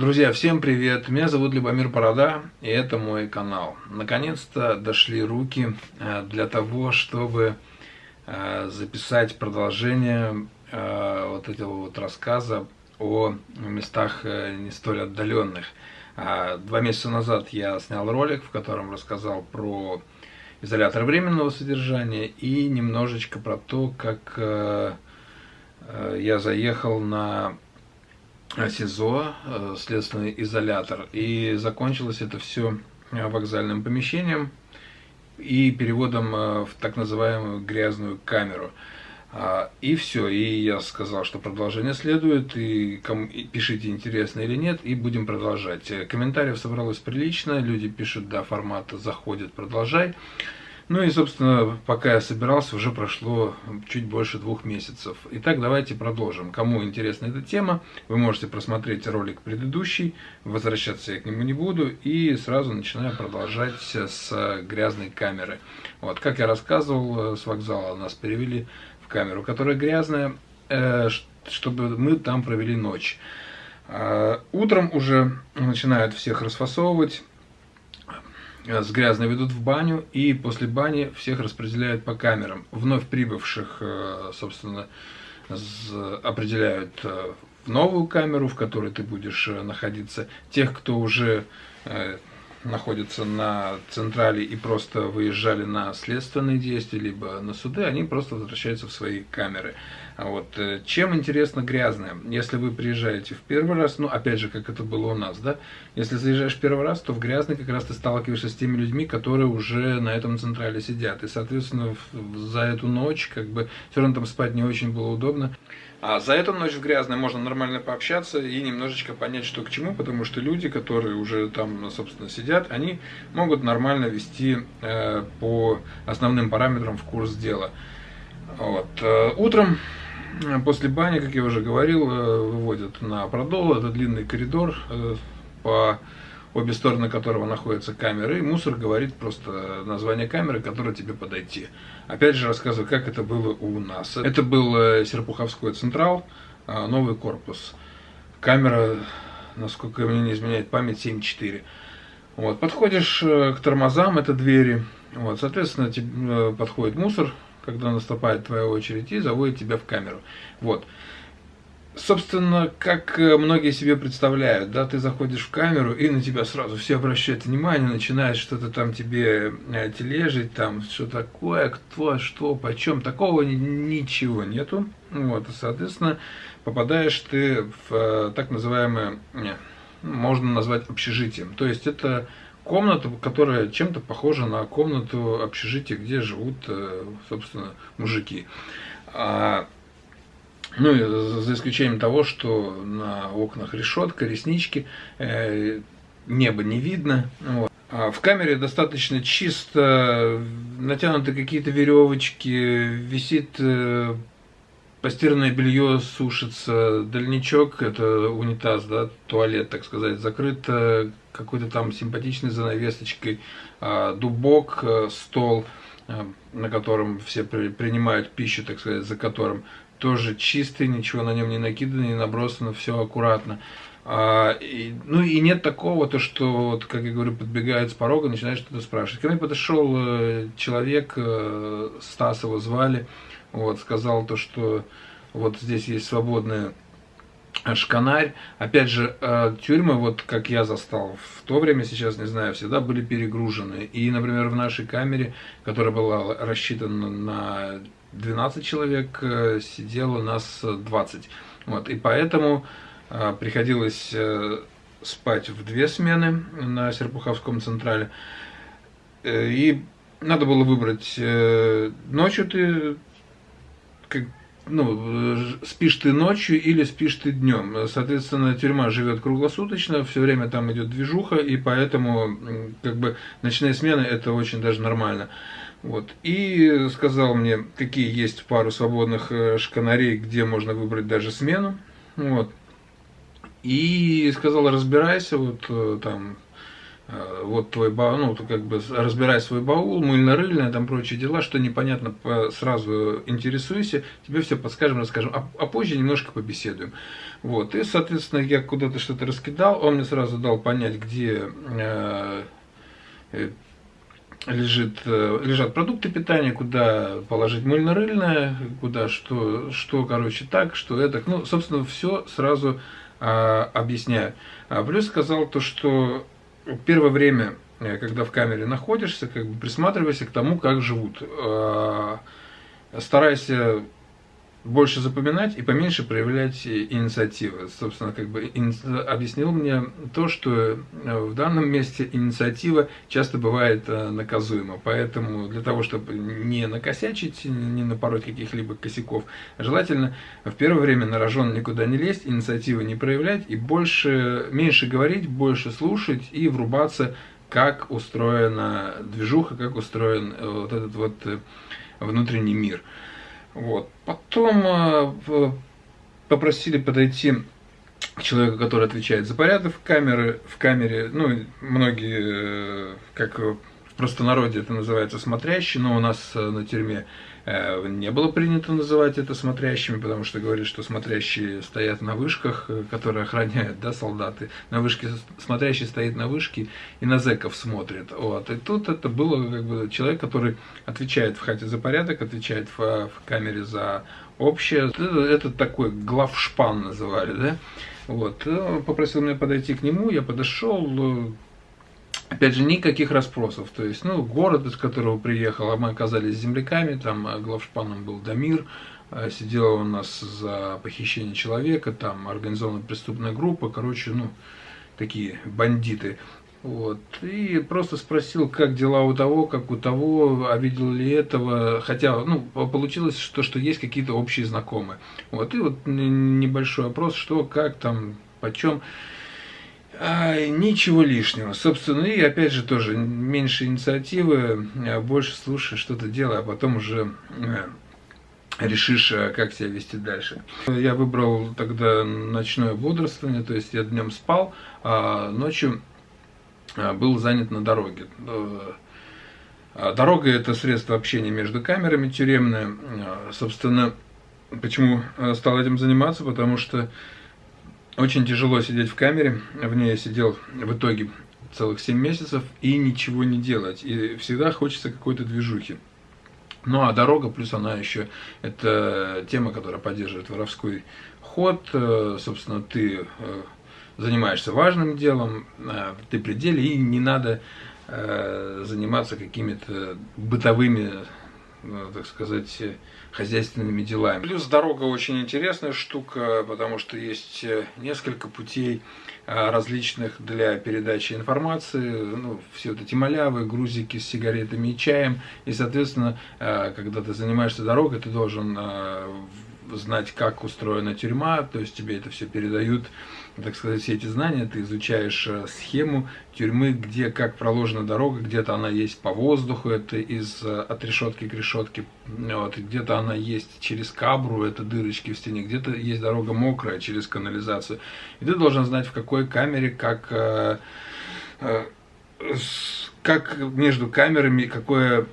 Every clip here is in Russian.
Друзья, всем привет! Меня зовут Любомир Борода, и это мой канал. Наконец-то дошли руки э, для того, чтобы э, записать продолжение э, вот этого вот рассказа о местах не столь отдаленных. А, два месяца назад я снял ролик, в котором рассказал про изолятор временного содержания и немножечко про то, как я заехал на СИЗО, э, следственный изолятор. И закончилось это все э, вокзальным помещением и переводом э, в так называемую грязную камеру. А, и все, и я сказал, что продолжение следует, и пишите, интересно или нет, и будем продолжать. Комментариев собралось прилично, люди пишут, да, формат заходит, продолжай. Ну и, собственно, пока я собирался, уже прошло чуть больше двух месяцев. Итак, давайте продолжим. Кому интересна эта тема, вы можете просмотреть ролик предыдущий, возвращаться я к нему не буду, и сразу начинаю продолжать с грязной камеры. Вот, как я рассказывал, с вокзала нас перевели в камеру, которая грязная, э, чтобы мы там провели ночь. А, утром уже начинают всех расфасовывать, Э, с грязной ведут в баню, и после бани всех распределяют по камерам. Вновь прибывших, э, собственно, определяют э, в новую камеру, в которой ты будешь находиться. Тех, кто уже находятся на централе и просто выезжали на следственные действия, либо на суды, они просто возвращаются в свои камеры. А вот. Э, чем интересно грязное? Если вы приезжаете в первый раз, ну, опять же, как это было у нас, да, если заезжаешь в первый раз, то в грязный как раз ты сталкиваешься с теми людьми, которые уже на этом централе сидят. И, соответственно, за эту ночь, как бы, все равно там спать не очень было удобно. А за эту ночь в грязной можно нормально пообщаться и немножечко понять, что к чему, потому что люди, которые уже там, собственно, сидят, они могут нормально вести э, по основным параметрам в курс дела. Вот. Э, утром э, после бани, как я уже говорил, э, выводят на продол, это длинный коридор по обе стороны которого находятся камеры, и мусор говорит просто название камеры, которая тебе подойти. Опять же рассказываю, как это было у нас. Это был э, Серпуховской Централ, э, новый корпус. Камера, насколько мне не изменяет память, 7.4. Вот, подходишь э, к тормозам, это двери. Вот, соответственно, тебе подходит мусор, когда наступает твоя очередь, и заводит тебя в камеру. Вот собственно, как э, многие себе представляют, да, ты заходишь в камеру, и на тебя сразу все обращают внимание, начинают что-то там тебе э, тележить, там, что такое, кто, что, почем, такого ничего нету, вот, и, соответственно, попадаешь ты в э, так называемое, можно назвать общежитием, то есть это комната, которая чем-то похожа на комнату общежития, где живут, собственно, мужики. Ну, за исключением того, что на окнах решетка, реснички, э, небо не видно. Вот. А в камере достаточно чисто, натянуты какие-то веревочки, висит э, постиранное белье сушится, дальничок, это унитаз, да, туалет, так сказать, закрыт какой-то там симпатичной занавесочкой, э, дубок, э, стол, э, на котором все при, принимают пищу, так сказать, за которым тоже чистый, ничего на нем не накидано, не набросано, все аккуратно. А, и, ну и нет такого, то что, вот, как я говорю, подбегает с порога, начинает что-то спрашивать. Ко мне подошел э, человек, э, Стас его звали, вот, сказал то, что вот здесь есть свободная шканарь. Опять же, э, тюрьмы, вот как я застал в то время, сейчас не знаю, всегда были перегружены. И, например, в нашей камере, которая была рассчитана на 12 человек э, сидело, нас 20. Вот, и поэтому э, приходилось э, спать в две смены на Серпуховском централе. И надо было выбрать ночью ты как, ну, спишь ты ночью или спишь ты днем. Соответственно, тюрьма живет круглосуточно, все время там идет движуха, и поэтому как бы ночные смены это очень даже нормально. Вот. И сказал мне, какие есть пару свободных э, шканарей, где можно выбрать даже смену. Вот. И сказал, разбирайся, вот э, там Э, вот твой баул, ну, как бы разбирай свой баул, мыльно-рыльное, там прочие дела, что непонятно, сразу интересуйся, тебе все подскажем, расскажем, а, а позже немножко побеседуем. Вот, и, соответственно, я куда-то что-то раскидал, он мне сразу дал понять, где э, лежит, э, лежат продукты питания, куда положить мыльно-рыльное, куда что, что, короче, так, что это, ну, собственно, все сразу э, объясняю. А плюс сказал то, что первое время, э, когда в камере находишься, как бы присматривайся к тому, как живут. Э, старайся больше запоминать и поменьше проявлять инициативы. Собственно, как бы объяснил мне то, что э, в данном месте инициатива часто бывает э, наказуема. Поэтому для того, чтобы не накосячить, не напороть каких-либо косяков, желательно в первое время на рожон никуда не лезть, инициативы не проявлять и больше, меньше говорить, больше слушать и врубаться, как устроена движуха, как устроен э, вот этот вот внутренний мир. Вот. Потом э, попросили подойти к человеку, который отвечает за порядок в камере, в камере. Ну, многие, э, как в простонародье это называется, смотрящий, но у нас э, на тюрьме не было принято называть это смотрящими, потому что говорят, что смотрящие стоят на вышках, э, которые охраняют, да, солдаты. На вышке смотрящий стоит на вышке и на зэков смотрит. Вот. И тут это было как бы человек, который отвечает в хате за порядок, отвечает в, в камере за общее. Это, это такой главшпан называли, да. Вот. Э, попросил меня подойти к нему, я подошел, Опять же, никаких расспросов. То есть, ну, город, из которого приехал, а мы оказались земляками, там а, главшпаном был Дамир, а, сидела у нас за похищение человека, там организованная преступная группа, короче, ну, такие бандиты. Вот. И просто спросил, как дела у того, как у того, а видел ли этого. Хотя, ну, получилось, что, что есть какие-то общие знакомые. Вот. И вот небольшой опрос, что, как там, почем. А, ничего лишнего. Собственно, и опять же тоже меньше инициативы, а больше слушай, что-то делай, а потом уже э, решишь, э, как себя вести дальше. Я выбрал тогда ночное бодрствование, то есть я днем спал, а ночью э, был занят на дороге. Дорога – это средство общения между камерами тюремное. Собственно, почему стал этим заниматься? Потому что очень тяжело сидеть в камере, в ней я сидел в итоге целых 7 месяцев и ничего не делать. И всегда хочется какой-то движухи. Ну а дорога, плюс она еще, это тема, которая поддерживает воровской ход. Э, собственно, ты э, занимаешься важным делом, э, ты пределе, и не надо заниматься какими-то бытовыми, так сказать, хозяйственными делами. Плюс дорога очень интересная штука, потому что есть э, несколько путей э, различных для передачи информации, ну, все вот эти малявы, грузики с сигаретами и чаем, и, соответственно, э, когда ты занимаешься дорогой, ты должен знать, как устроена тюрьма, то есть тебе это все передают так сказать, все эти знания, ты изучаешь э, схему тюрьмы, где как проложена дорога, где-то она есть по воздуху, это из э, от решетки к решетке, вот, где-то она есть через кабру, это дырочки в стене, где-то есть дорога мокрая через канализацию. И ты должен знать, в какой камере, как э, как между камерами, какое,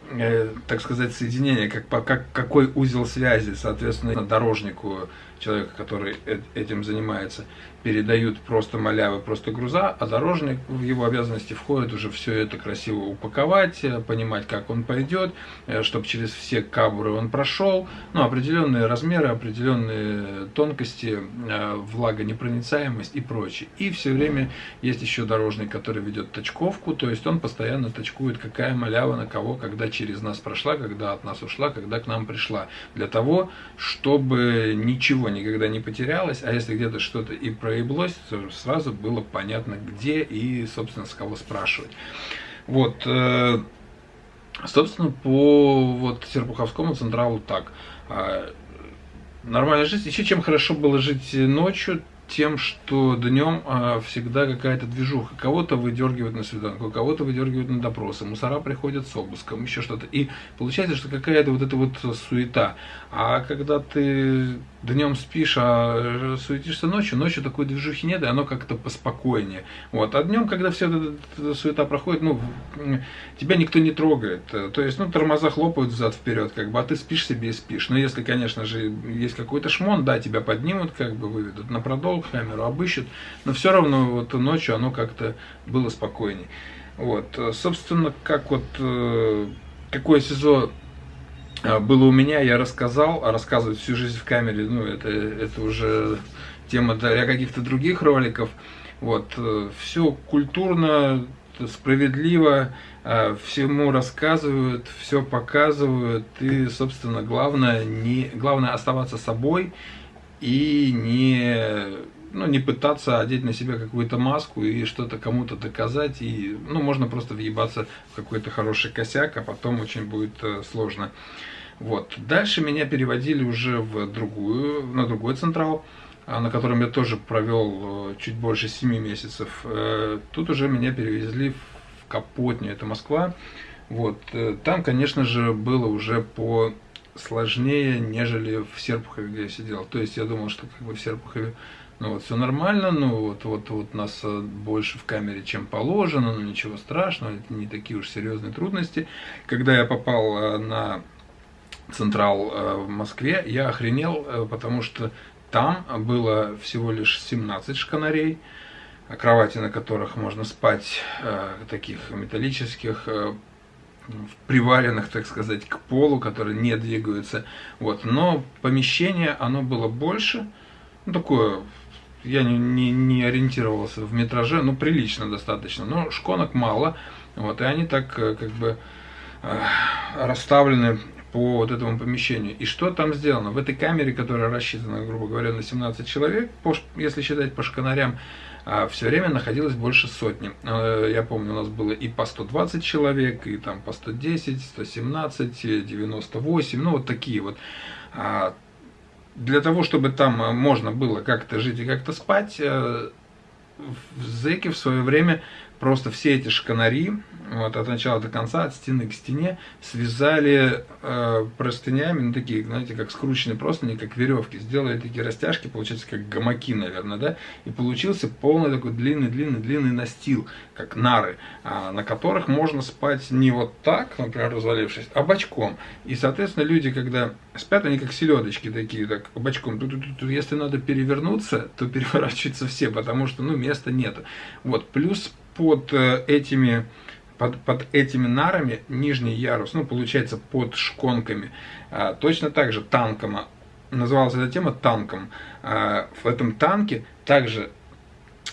так сказать, соединение, как, как, какой узел связи, соответственно, дорожнику, человека, который этим занимается передают просто малявы, просто груза, а дорожник в его обязанности входит уже все это красиво упаковать, э, понимать, как он пойдет, э, чтобы через все кабуры он прошел, ну, определенные размеры, определенные тонкости, э, влагонепроницаемость и прочее. И все время есть еще дорожник, который ведет точковку, то есть он постоянно точкует, какая малява на кого, когда через нас прошла, когда от нас ушла, когда к нам пришла. Для того, чтобы ничего никогда не потерялось, а если где-то что-то и происходит, проеблось, сразу было понятно, где и, собственно, с кого спрашивать. Вот, э, собственно, по вот Серпуховскому централу так. А, нормальная жизнь. Еще чем хорошо было жить ночью, тем, что днем а, всегда какая-то движуха. Кого-то выдергивают на свиданку, кого-то выдергивают на допросы, мусора приходят с обыском, еще что-то. И получается, что какая-то вот эта вот суета. А когда ты днем спишь, а суетишься ночью, ночью такой движухи нет, и оно как-то поспокойнее. Вот. А днем, когда вся эта суета проходит, ну, тебя никто не трогает. То есть, ну, тормоза хлопают взад вперед, как бы, а ты спишь себе и спишь. Но если, конечно же, есть какой-то шмон, да, тебя поднимут, как бы выведут на продол, камеру обыщут, но все равно вот ночью оно как-то было спокойнее. Вот, собственно, как вот, э, какое СИЗО э, было у меня, я рассказал, а рассказывать всю жизнь в камере, ну, это, это уже тема для каких-то других роликов. Вот, э, все культурно, справедливо, всему рассказывают, все показывают, и, собственно, главное, не, главное оставаться собой и не ну, не пытаться одеть на себя какую-то маску и что-то кому-то доказать. И, ну, можно просто въебаться в какой-то хороший косяк, а потом очень будет э, сложно. Вот. Дальше меня переводили уже в другую, на другой централ, а, на котором я тоже провел э, чуть больше 7 месяцев. Э, тут уже меня перевезли в Капотню, это Москва. Вот. Там, конечно же, было уже по сложнее, нежели в Серпухове, где я сидел. То есть я думал, что как бы в Серпухове ну вот все нормально, ну вот, вот, вот нас э, больше в камере, чем положено, но ничего страшного, это не такие уж серьезные трудности. Когда я попал э, на Централ э, в Москве, я охренел, потому что там было всего лишь 17 шканарей, кровати, на которых можно спать, таких металлических, приваренных, так сказать, к полу, которые не двигаются. Вот. Но помещение, оно было больше, ну, такое я не, не, не ориентировался в метраже, ну, прилично достаточно, но шконок мало, вот, и они так, э, как бы, э, расставлены по вот этому помещению. И что там сделано? В этой камере, которая рассчитана, грубо говоря, на 17 человек, по, если считать по шканарям, а, все время находилось больше сотни. Э, я помню, у нас было и по 120 человек, и там по 110, 117, 98, ну вот такие вот. А, для того, чтобы там э, можно было как-то жить и как-то спать, э, зэки в свое время просто все эти шканари, вот, от начала до конца, от стены к стене, связали э, простынями, ну, такие, знаете, как скрученные простыни, как веревки, сделали такие растяжки, получается, как гамаки, наверное, да, и получился полный такой длинный-длинный-длинный настил, как нары, а, на которых можно спать не вот так, например, развалившись, а бочком. И, соответственно, люди, когда спят, они как селедочки такие, так, бочком. Если надо перевернуться, то переворачиваются все, потому что, ну, места нет. Вот, плюс под э, этими под, под этими нарами нижний ярус, ну, получается, под шконками. А, точно так же танком, называлась эта тема танком. А, в этом танке также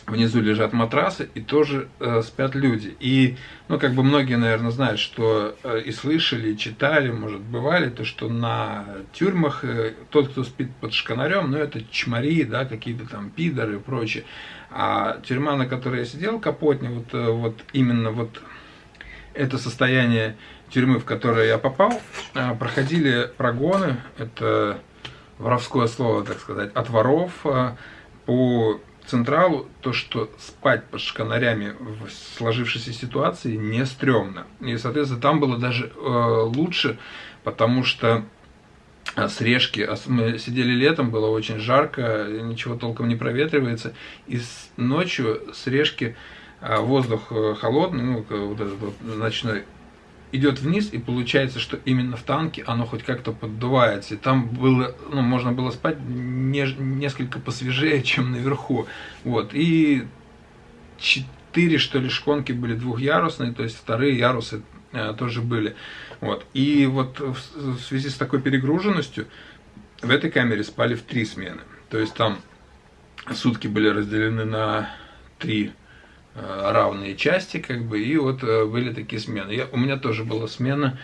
внизу лежат матрасы и тоже э, спят люди. И, ну, как бы многие, наверное, знают, что э, и слышали, и читали, может, бывали, то, что на тюрьмах э, тот, кто спит под шканарем, ну, это чмари, да, какие-то там пидоры и прочее. А тюрьма, на которой я сидел, Капотня, вот, э, вот именно вот это состояние тюрьмы, в которое я попал, э, проходили прогоны, это воровское слово, так сказать, от воров э, по Централу то, что спать под шканарями в сложившейся ситуации не стрёмно. И, соответственно, там было даже э, лучше, потому что э, с решки, а мы сидели летом, было очень жарко, ничего толком не проветривается, и ночью с решки э, воздух э, холодный, ну, вот этот вот ночной, идет вниз, и получается, что именно в танке оно хоть как-то поддувается. И там было, ну, можно было спать не, несколько посвежее, чем наверху. Вот. И четыре, что ли, шконки были двухъярусные, то есть вторые ярусы э, тоже были. Вот. И вот в, в связи с такой перегруженностью в этой камере спали в три смены. То есть там сутки были разделены на три равные части, как бы, и вот э, были такие смены. Я, у меня тоже была смена,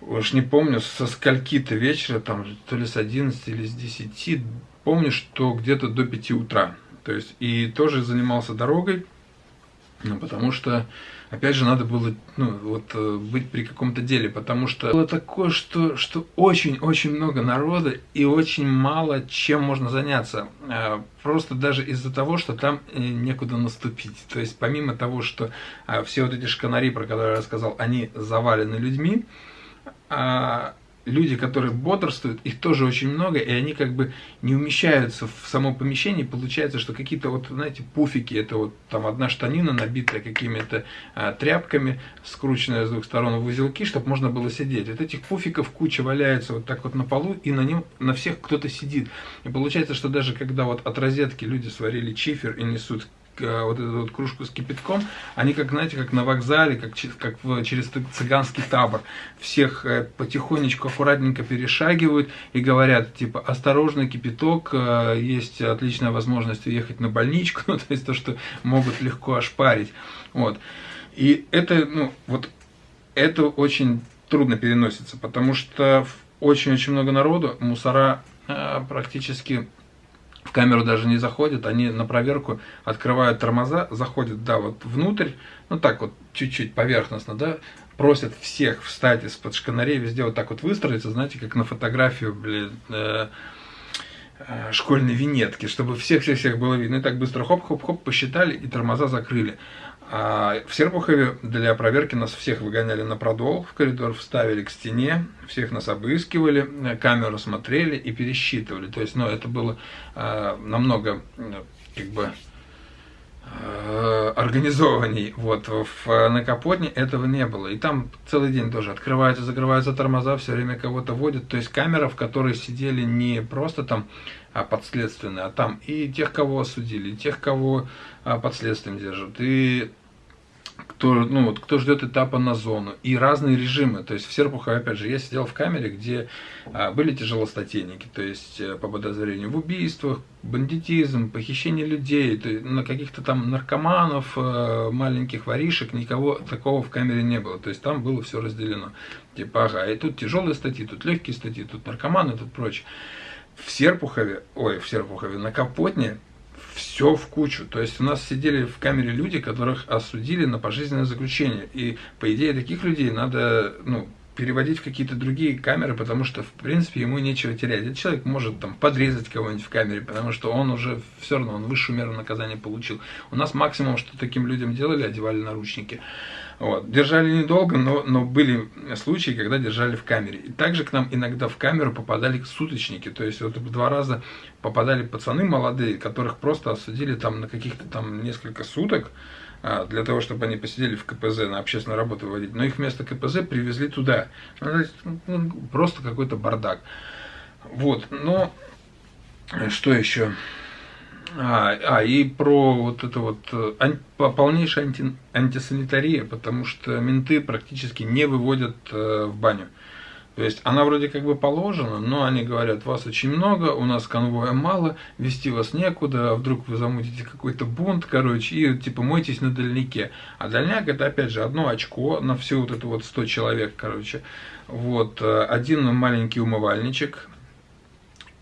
уж не помню, со скольки-то вечера, там, то ли с 11 или с 10, помню, что где-то до 5 утра. То есть, и тоже занимался дорогой, Ну, потому что, опять же, надо было ну, вот, э, быть при каком-то деле, потому что было такое, что, что очень-очень много народа и очень мало чем можно заняться. А, просто даже из-за того, что там э, некуда наступить. То есть, помимо того, что все вот эти шканари, про которые я рассказал, они завалены людьми, а, люди, которые бодрствуют, их тоже очень много, и они как бы не умещаются в само помещение. Получается, что какие-то вот, знаете, пуфики, это вот там одна штанина, набитая какими-то а, тряпками, скрученная с двух сторон в узелки, чтобы можно было сидеть. Вот этих пуфиков куча валяется вот так вот на полу, и на нем на всех кто-то сидит. И получается, что даже когда вот от розетки люди сварили чифер и несут вот эту вот кружку с кипятком, они как, знаете, как на вокзале, как, как в, через цыганский табор. Всех э, потихонечку, аккуратненько перешагивают и говорят, типа, осторожно, кипяток, э, есть отличная возможность уехать на больничку, ну, то есть то, что могут легко ошпарить. Вот. И это, ну, вот, это очень трудно переносится, потому что очень-очень много народу, мусора практически в камеру даже не заходят, они на проверку открывают тормоза, заходят, да, вот внутрь, ну так вот, чуть-чуть поверхностно, да, просят всех встать из-под шканарей, везде вот так вот выстроиться, знаете, как на фотографию, блин, э, э, школьной винетки, чтобы всех-всех-всех было видно. И так быстро хоп-хоп-хоп посчитали и тормоза закрыли. А в Серпухове для проверки нас всех выгоняли на продол, в коридор вставили к стене, всех нас обыскивали, камеру смотрели и пересчитывали. То есть, ну, это было э, намного, как бы, э, организованней. Вот в Накапотне этого не было. И там целый день тоже открываются, закрываются тормоза, все время кого-то водят. То есть камера, в которой сидели не просто там а подследственные, а там и тех, кого осудили, и тех, кого а, под держат, и кто, ну, вот, кто ждет этапа на зону, и разные режимы. То есть в Серпухове, опять же, я сидел в камере, где а, были тяжелостатейники, то есть э, по подозрению в убийствах, бандитизм, похищение людей, то на каких-то там наркоманов, э, маленьких воришек, никого такого в камере не было. То есть там было все разделено. Типа, ага, и тут тяжелые статьи, тут легкие статьи, тут наркоманы, тут прочее. В Серпухове, ой, в Серпухове, на Капотне все в кучу. То есть у нас сидели в камере люди, которых осудили на пожизненное заключение. И по идее таких людей надо ну, переводить в какие-то другие камеры, потому что, в принципе, ему нечего терять. Этот человек может там подрезать кого-нибудь в камере, потому что он уже все равно, он высшую меру наказания получил. У нас максимум, что таким людям делали, одевали наручники. Вот. Держали недолго, но, но были случаи, когда держали в камере. И также к нам иногда в камеру попадали суточники. То есть вот два раза попадали пацаны молодые, которых просто осудили там на каких-то там несколько суток а, для того, чтобы они посидели в КПЗ на общественную работу выводить. Но их вместо КПЗ привезли туда. Ну, ну, просто какой-то бардак. Вот, но что еще? А, а, и про вот это вот э, ан, полнейшая анти, антисанитария, потому что менты практически не выводят э, в баню. То есть она вроде как бы положена, но они говорят, вас очень много, у нас конвоя мало, вести вас некуда, а вдруг вы замутите какой-то бунт, короче, и типа мойтесь на дальнике. А дальняк это опять же одно очко на всю вот это вот 100 человек, короче. Вот, э, один маленький умывальничек,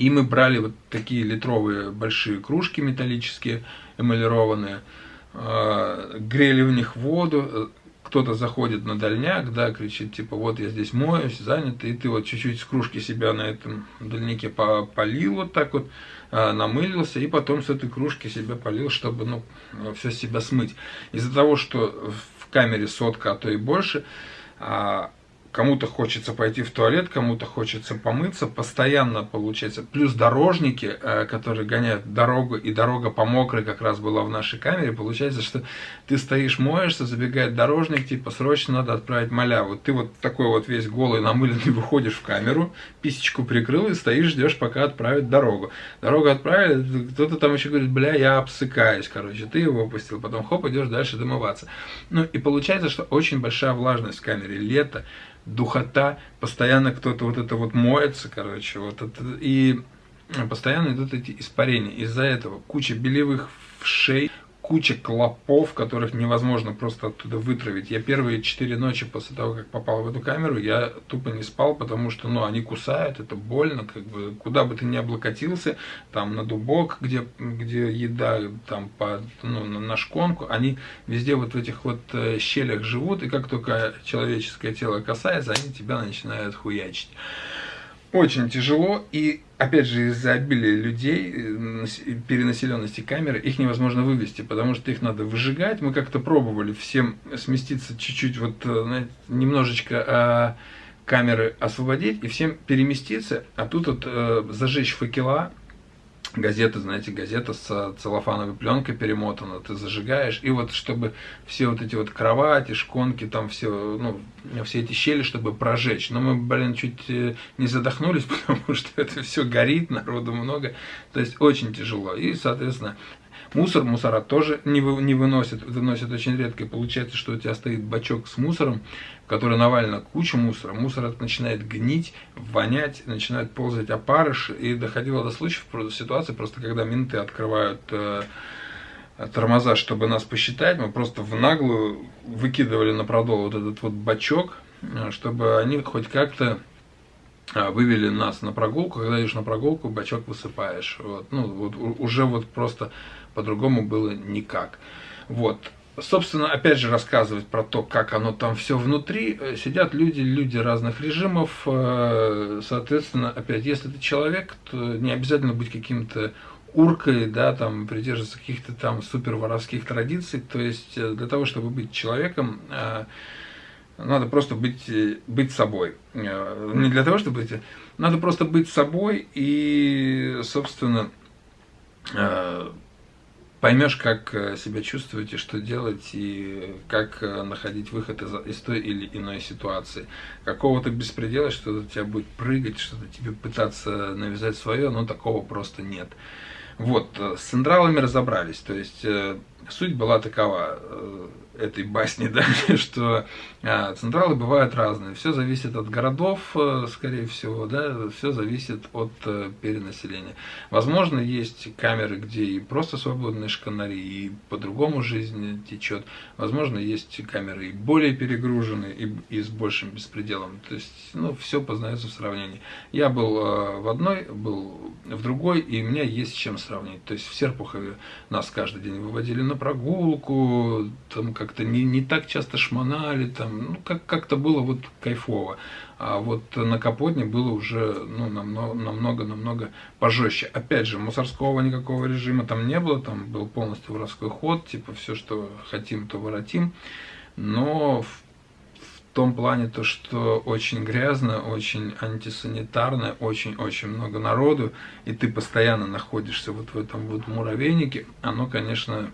и мы брали вот такие литровые большие кружки металлические, эмалированные, а, грели в них воду, кто-то заходит на дальняк, да, кричит, типа, вот я здесь моюсь, занят, и ты вот чуть-чуть с кружки себя на этом дальнике полил вот так вот, а, намылился, и потом с этой кружки себя полил, чтобы, ну, все себя смыть. Из-за того, что в камере сотка, а то и больше, а, кому-то хочется пойти в туалет, кому-то хочется помыться, постоянно получается. Плюс дорожники, э, которые гоняют дорогу, и дорога по мокрой как раз была в нашей камере, получается, что ты стоишь, моешься, забегает дорожник, типа, срочно надо отправить маляву. Ты вот такой вот весь голый, намыленный выходишь в камеру, писечку прикрыл и стоишь, ждешь, пока отправят дорогу. Дорогу отправили, кто-то там еще говорит, бля, я обсыкаюсь, короче, ты его опустил, потом хоп, идешь дальше домываться. Ну и получается, что очень большая влажность в камере, лето, духота, постоянно кто-то вот это вот моется, короче, вот это, и постоянно идут эти испарения. Из-за этого куча белевых вшей, куча клопов, которых невозможно просто оттуда вытравить. Я первые четыре ночи после того, как попал в эту камеру, я тупо не спал, потому что, ну, они кусают, это больно, как бы, куда бы ты ни облокотился, там, на дубок, где, где еда, там, по, ну, на шконку, они везде вот в этих вот э, щелях живут, и как только человеческое тело касается, они тебя начинают хуячить очень тяжело, и опять же из-за обилия людей, э, перенаселенности камеры, их невозможно вывести, потому что их надо выжигать. Мы как-то пробовали всем сместиться чуть-чуть, вот э, знаете, немножечко а, камеры освободить и всем переместиться, а тут вот э, зажечь факела, газета, знаете, газета с целлофановой пленкой перемотана, ты зажигаешь, и вот чтобы все вот эти вот кровати, шконки, там все, ну, все эти щели, чтобы прожечь. Но мы, блин, чуть э, не задохнулись, потому что это все горит, народу много, то есть очень тяжело. И, соответственно, Мусор, мусора тоже не, вы, не выносят, выносят очень редко. И получается, что у тебя стоит бачок с мусором, в который навалена куча мусора. Мусор начинает гнить, вонять, начинает ползать опарыш. И доходило до случаев, просто ситуации, просто когда менты открывают э, тормоза, чтобы нас посчитать, мы просто в наглую выкидывали на продол вот этот вот бачок, э, чтобы они хоть как-то вывели нас на прогулку, когда идешь на прогулку, бачок высыпаешь. Вот. Ну, вот уже вот просто по-другому было никак. Вот. Собственно, опять же, рассказывать про то, как оно там все внутри. Э, сидят люди, люди разных режимов. Э, соответственно, опять, если ты человек, то не обязательно быть каким-то уркой, да, там, придерживаться каких-то там супер воровских традиций. То есть, э, для того, чтобы быть человеком, надо просто быть, быть собой. Не для того, чтобы быть... Надо просто быть собой и, собственно, поймешь, как э, себя чувствовать и что делать, и как э, находить выход из, из той или иной ситуации. Какого-то беспредела, что-то тебя будет прыгать, что-то тебе пытаться навязать свое, но такого просто нет. Вот, э, с централами разобрались, то есть суть была такова этой басни, да, что а, централы бывают разные. Все зависит от городов, э, скорее всего, да, все зависит от а, перенаселения. Возможно, есть камеры, где и просто свободные шканари, и по-другому жизнь течет. Возможно, есть камеры и более перегруженные, и, и с большим беспределом. То есть, ну, все познается в сравнении. Я был а, в одной, был в другой, и у меня есть с чем сравнить. То есть, в Серпухове нас каждый день выводили на прогулку, там как-то не, не так часто шмонали, там, ну, как, как-то было вот кайфово. А вот на Капотне было уже ну, намного-намного пожестче. Опять же, мусорского никакого режима там не было, там был полностью воровской ход, типа все, что хотим, то воротим. Но в, в том плане то, что очень грязно, очень антисанитарно, очень-очень много народу, и ты постоянно находишься вот в этом вот муравейнике, оно, конечно,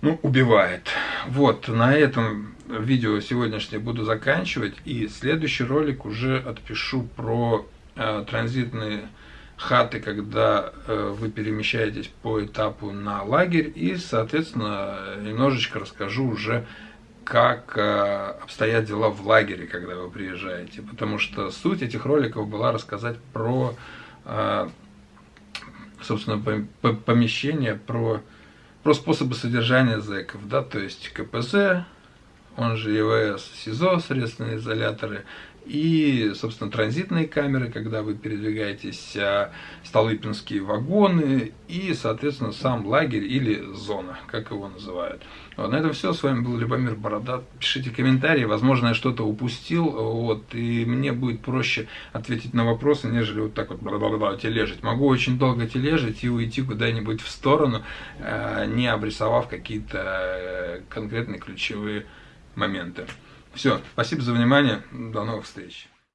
ну, убивает. Вот, на этом видео сегодняшнее буду заканчивать. И следующий ролик уже отпишу про э, транзитные хаты, когда э, вы перемещаетесь по этапу на лагерь. И, соответственно, немножечко расскажу уже, как э, обстоят дела в лагере, когда вы приезжаете. Потому что суть этих роликов была рассказать про, э, собственно, помещение, про про способы содержания зэков, да, то есть КПЗ, он же ЕВС, СИЗО, средственные изоляторы, и, собственно, транзитные камеры, когда вы передвигаетесь, а, столыпинские вагоны и, соответственно, сам лагерь или зона, как его называют. Вот, на этом все. С вами был Любомир Борода. Пишите комментарии, возможно, я что-то упустил, вот, и мне будет проще ответить на вопросы, нежели вот так вот бла-бла-бла тележить. Могу очень долго тележить и уйти куда-нибудь в сторону, а, не обрисовав какие-то э, конкретные ключевые моменты. Все, спасибо за внимание, до новых встреч.